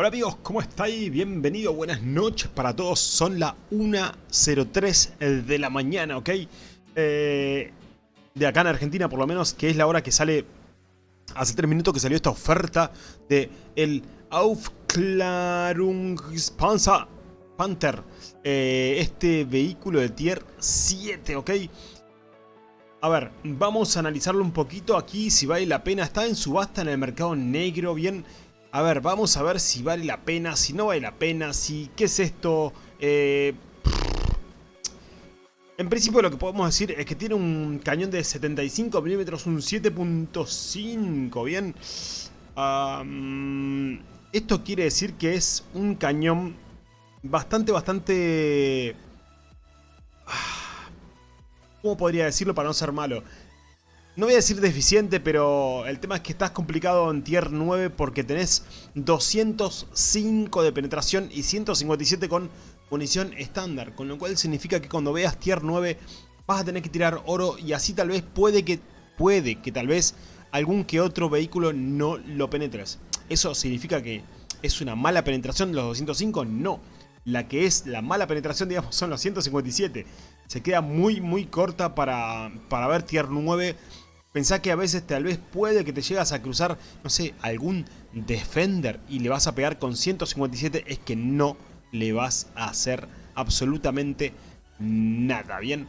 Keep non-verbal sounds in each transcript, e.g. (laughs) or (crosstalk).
Hola amigos, ¿cómo estáis? Bienvenido, buenas noches para todos. Son las 1.03 de la mañana, ¿ok? Eh, de acá en Argentina, por lo menos, que es la hora que sale... Hace 3 minutos que salió esta oferta de el Aufklärungspanzer Panther. Eh, este vehículo de tier 7, ¿ok? A ver, vamos a analizarlo un poquito aquí, si vale la pena. Está en subasta en el mercado negro, bien... A ver, vamos a ver si vale la pena, si no vale la pena, si... ¿Qué es esto? Eh, en principio lo que podemos decir es que tiene un cañón de 75 milímetros, un 7.5, ¿bien? esto quiere decir que es un cañón bastante, bastante... Ah, ¿Cómo podría decirlo para no ser malo? No voy a decir deficiente, pero el tema es que estás complicado en tier 9 porque tenés 205 de penetración y 157 con munición estándar. Con lo cual significa que cuando veas tier 9 vas a tener que tirar oro y así tal vez puede que, puede que tal vez algún que otro vehículo no lo penetres. ¿Eso significa que es una mala penetración de los 205? No. La que es la mala penetración, digamos, son los 157. Se queda muy, muy corta para, para ver tier 9 Pensá que a veces tal vez puede que te llegas a cruzar, no sé, algún Defender y le vas a pegar con 157, es que no le vas a hacer absolutamente nada, ¿bien?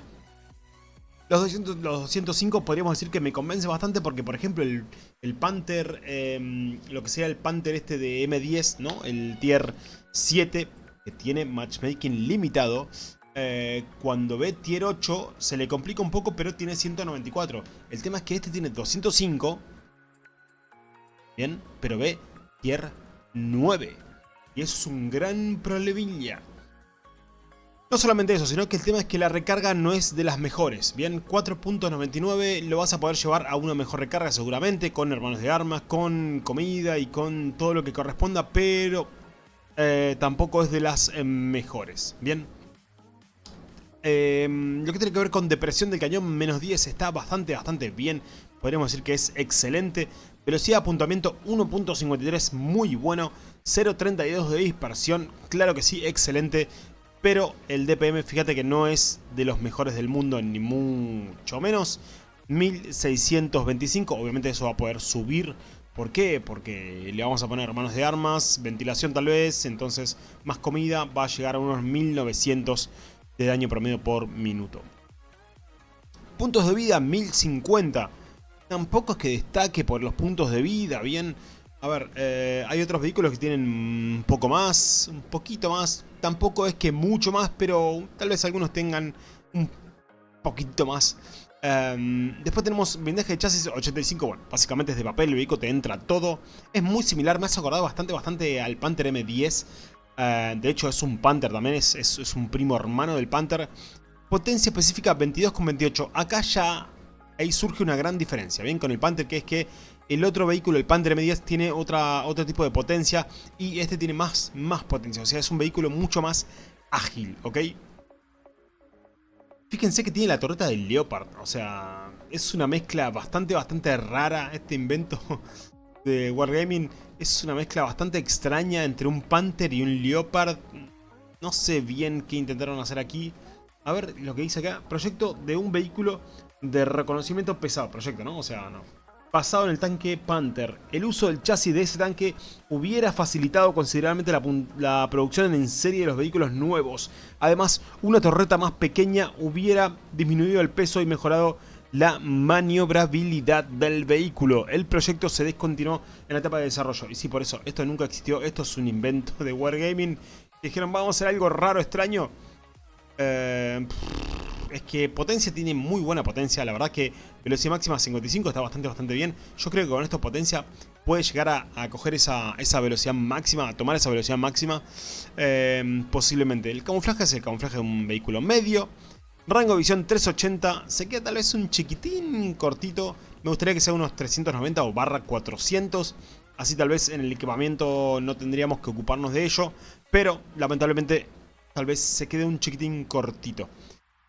Los, 200, los 205 podríamos decir que me convence bastante porque, por ejemplo, el, el Panther, em, lo que sea el Panther este de M10, ¿no? El tier 7, que tiene matchmaking limitado, eh, cuando ve tier 8 se le complica un poco, pero tiene 194. El tema es que este tiene 205. Bien, pero ve tier 9. Y eso es un gran problemilla. No solamente eso, sino que el tema es que la recarga no es de las mejores. Bien, 4.99 lo vas a poder llevar a una mejor recarga seguramente, con hermanos de armas, con comida y con todo lo que corresponda, pero eh, tampoco es de las eh, mejores. Bien. Em, lo que tiene que ver con depresión del cañón, menos 10, está bastante, bastante bien. Podríamos decir que es excelente. Velocidad de apuntamiento 1.53, muy bueno. 0.32 de dispersión, claro que sí, excelente. Pero el DPM, fíjate que no es de los mejores del mundo, ni mucho menos. 1625, obviamente eso va a poder subir. ¿Por qué? Porque le vamos a poner manos de armas, ventilación tal vez, entonces más comida, va a llegar a unos 1900 de daño promedio por minuto. Puntos de vida 1050. Tampoco es que destaque por los puntos de vida, bien. A ver, eh, hay otros vehículos que tienen un poco más, un poquito más. Tampoco es que mucho más, pero tal vez algunos tengan un poquito más. Em, después tenemos blindaje de chasis 85, bueno, básicamente es de papel, el vehículo te entra todo. Es muy similar, me has acordado bastante, bastante al Panther M10. Eh, de hecho es un Panther también, es, es, un primo hermano del Panther. Potencia específica 22,28. Acá ya ahí surge una gran diferencia, ¿bien? Con el Panther, que es que el otro vehículo, el Panther M10, tiene otra, otro tipo de potencia y este tiene más, más potencia. O sea, es un vehículo mucho más ágil, ¿ok? Fíjense que tiene la torreta del Leopard, o sea, es una mezcla bastante, bastante rara este invento de Wargaming es una mezcla bastante extraña entre un Panther y un Leopard. No sé bien qué intentaron hacer aquí. A ver lo que dice acá. Proyecto de un vehículo de reconocimiento pesado. Proyecto, ¿no? O sea, no. Pasado en el tanque Panther. El uso del chasis de ese tanque hubiera facilitado considerablemente la, la, producción en serie de los vehículos nuevos. Además, una torreta más pequeña hubiera disminuido el peso y mejorado la maniobrabilidad del vehículo. El proyecto se descontinuó en la etapa de desarrollo. Y sí, por eso, esto nunca existió. Esto es un invento de Wargaming. Dijeron, vamos a hacer algo raro, extraño. Eh, es que potencia tiene muy buena potencia. La verdad que velocidad máxima 55 está bastante, bastante bien. Yo creo que con esto potencia puede llegar a, coger esa, velocidad máxima, a tomar esa velocidad máxima. Eh, posiblemente. El camuflaje es el camuflaje de un vehículo medio. Rango visión 380, se queda tal vez un chiquitín cortito. Me gustaría que sea unos 390 o barra 400. Así tal vez en el equipamiento no tendríamos que ocuparnos de ello. Pero lamentablemente tal vez se quede un chiquitín cortito.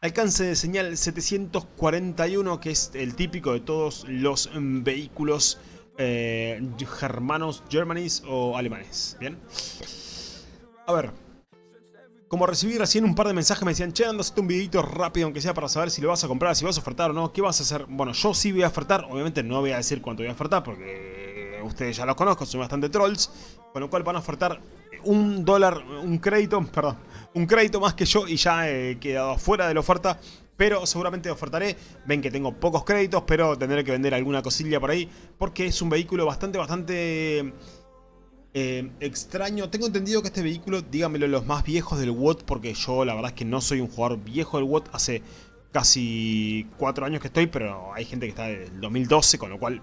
Alcance de señal 741 que es el típico de todos los vehículos eh, germanos, germanis o alemanes. Bien. A ver. Como recibí recién un par de mensajes me decían, che, anda, un videito rápido aunque sea para saber si lo vas a comprar, si vas a ofertar o no, ¿qué vas a hacer? Bueno, yo sí voy a ofertar, obviamente no voy a decir cuánto voy a ofertar porque ustedes ya los conozco, son bastante trolls, con lo cual van a ofertar un dólar, un crédito, (laughs) perdón, un crédito más que yo y ya he quedado fuera de la oferta pero seguramente ofertaré. Ven que tengo pocos créditos, pero tendré que vender alguna cosilla por ahí, porque es un vehículo bastante, bastante eh, extraño. Tengo entendido que este vehículo, díganmelo los más viejos del WOT, porque yo la verdad es que no soy un jugador viejo del WOT, hace casi 4 años que estoy, pero hay gente que está del 2012, con lo cual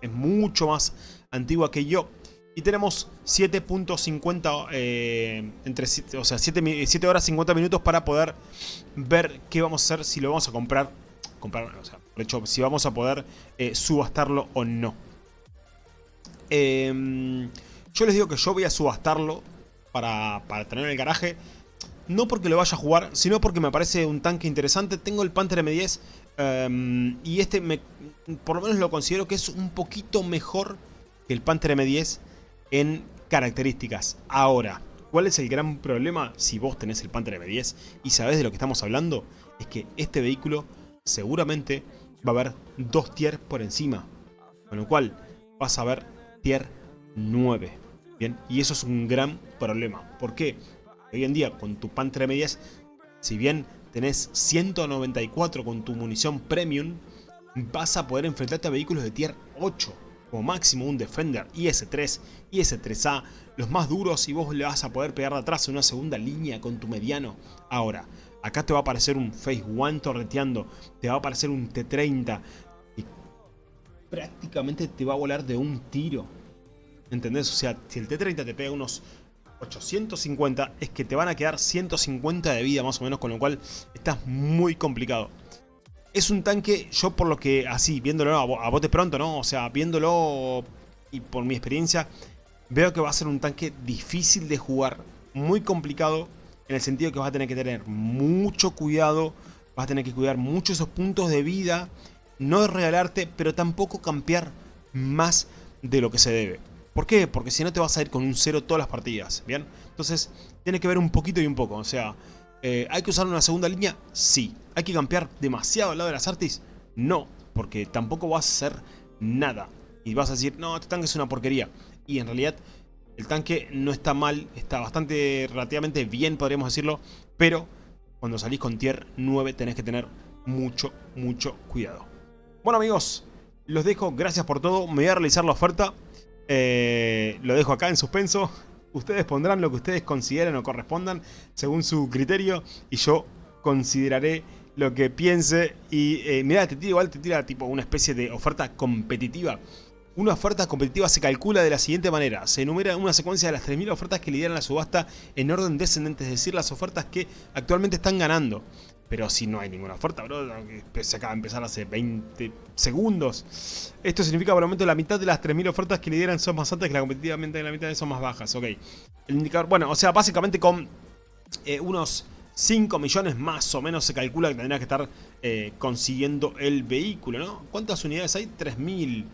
es mucho más antigua que yo. Y tenemos 7.50, eh, entre o sea, 7, horas 50 minutos para poder ver qué vamos a hacer, si lo vamos a comprar, comprar o sea, de hecho, si vamos a poder eh, subastarlo o no. Em, yo les digo que yo voy a subastarlo para, para tener en el garaje. No porque lo vaya a jugar, sino porque me parece un tanque interesante. Tengo el Panther M10 em, y este me, por lo menos lo considero que es un poquito mejor que el Panther M10 en características. Ahora, ¿cuál es el gran problema si vos tenés el Panther M10 y sabés de lo que estamos hablando? Es que este vehículo seguramente va a haber dos tier por encima. Con lo cual vas a ver tier 9. Bien, y eso es un gran problema. ¿Por qué? Hoy en día con tu Panther M10, si bien tenés 194 con tu munición premium, vas a poder enfrentarte a vehículos de tier 8 como máximo un Defender IS-3, IS-3A, los más duros y vos le vas a poder pegar de atrás en una segunda línea con tu mediano. Ahora, acá te va a aparecer un Phase One torreteando, te va a aparecer un T-30 y prácticamente te va a volar de un tiro. ¿Entendés? O sea, si el T-30 te pega unos 850, es que te van a quedar 150 de vida más o menos, con lo cual estás muy complicado. Es un tanque, yo por lo que, así, viéndolo a, bote pronto, ¿no? O sea, viéndolo y por mi experiencia, veo que va a ser un tanque difícil de jugar, muy complicado, en el sentido que vas a tener que tener mucho cuidado, vas a tener que cuidar mucho esos puntos de vida, no regalarte, pero tampoco campear más de lo que se debe. ¿Por qué? Porque si no te vas a ir con un cero todas las partidas, ¿bien? Entonces, tiene que ver un poquito y un poco, o sea, eh, ¿Hay que usar una segunda línea? Sí. ¿Hay que campear demasiado al lado de las artis? No, porque tampoco vas a hacer nada. Y vas a decir, no, este tanque es una porquería. Y en realidad el tanque no está mal, está bastante, relativamente bien podríamos decirlo. Pero cuando salís con tier 9 tenés que tener mucho, mucho cuidado. Bueno amigos, los dejo, gracias por todo. Me voy a realizar la oferta. Eh, lo dejo acá en suspenso. Ustedes pondrán lo que ustedes consideren o correspondan según su criterio y yo consideraré lo que piense y eh, mira, te tira igual, te tira tipo una especie de oferta competitiva. Una oferta competitiva se calcula de la siguiente manera. Se enumera una secuencia de las 3.000 ofertas que lideran la subasta en orden descendente, es decir, las ofertas que actualmente están ganando. Pero si no hay ninguna oferta, bro, se acaba de empezar hace 20 segundos. Esto significa por el momento la mitad de las 3.000 ofertas que lideran son más altas que la competitivamente la mitad de son más bajas. Ok. El indicador, bueno, o sea, básicamente con eh, unos 5 millones más o menos se calcula que tendrá que estar eh, consiguiendo el vehículo, ¿no? ¿Cuántas unidades hay? 3.000.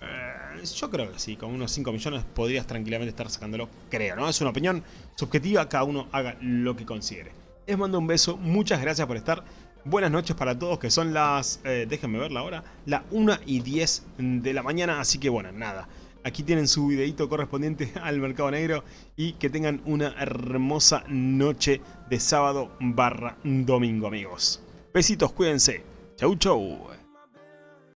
Eh, yo creo que sí, con unos 5 millones podrías tranquilamente estar sacándolo, creo, ¿no? Es una opinión subjetiva, cada uno haga lo que considere. Les mando un beso, muchas gracias por estar. Buenas noches para todos, que son las, eh, déjenme ver la hora, la 1 y 10 de la mañana, así que bueno, nada. Aquí tienen su videito correspondiente (laughs) al Mercado Negro y que tengan una hermosa noche de sábado barra domingo, amigos. Besitos, cuídense. Chau, chau.